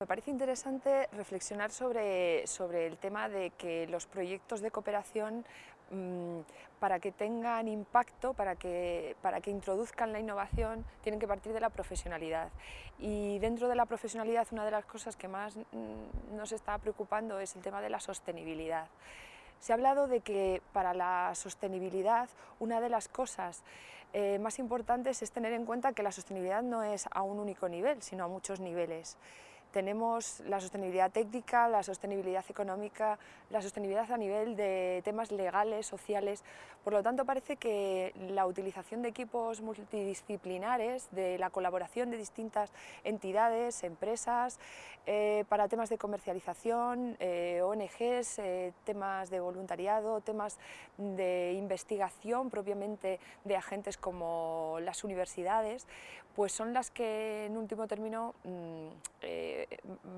Me parece interesante reflexionar sobre, sobre, el tema de que los proyectos de cooperación, mmm, para que tengan impacto, para que, para que introduzcan la innovación, tienen que partir de la profesionalidad. Y dentro de la profesionalidad, una de las cosas que más mmm, nos está preocupando es el tema de la sostenibilidad. Se ha hablado de que para la sostenibilidad una de las cosas eh, más importantes es tener en cuenta que la sostenibilidad no es a un único nivel, sino a muchos niveles. Tenemos la sostenibilidad técnica, la sostenibilidad económica, la sostenibilidad a nivel de temas legales, sociales. Por lo tanto, parece que la utilización de equipos multidisciplinares, de la colaboración de distintas entidades, empresas, eh, para temas de comercialización, eh, ONGs, eh, temas de voluntariado, temas de investigación propiamente de agentes como las universidades, pues son las que en último término mmm,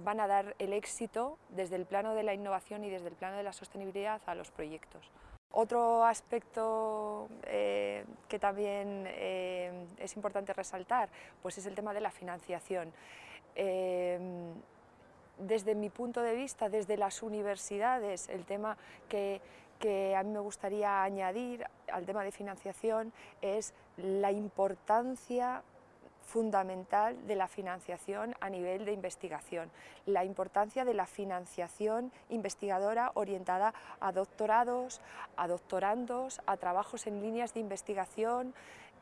van a dar el éxito desde el plano de la innovación y desde el plano de la sostenibilidad a los proyectos. Otro aspecto eh, que también eh, es importante resaltar pues es el tema de la financiación. Eh, desde mi punto de vista, desde las universidades, el tema que, que a mí me gustaría añadir al tema de financiación es la importancia fundamental de la financiación a nivel de investigación, la importancia de la financiación investigadora orientada a doctorados, a doctorandos, a trabajos en líneas de investigación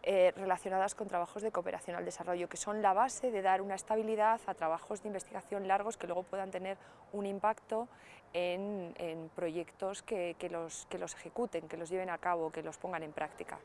eh, relacionadas con trabajos de cooperación al desarrollo, que son la base de dar una estabilidad a trabajos de investigación largos que luego puedan tener un impacto en, proyectos que, que, los, que los ejecuten, que los lleven a cabo, que los pongan en práctica.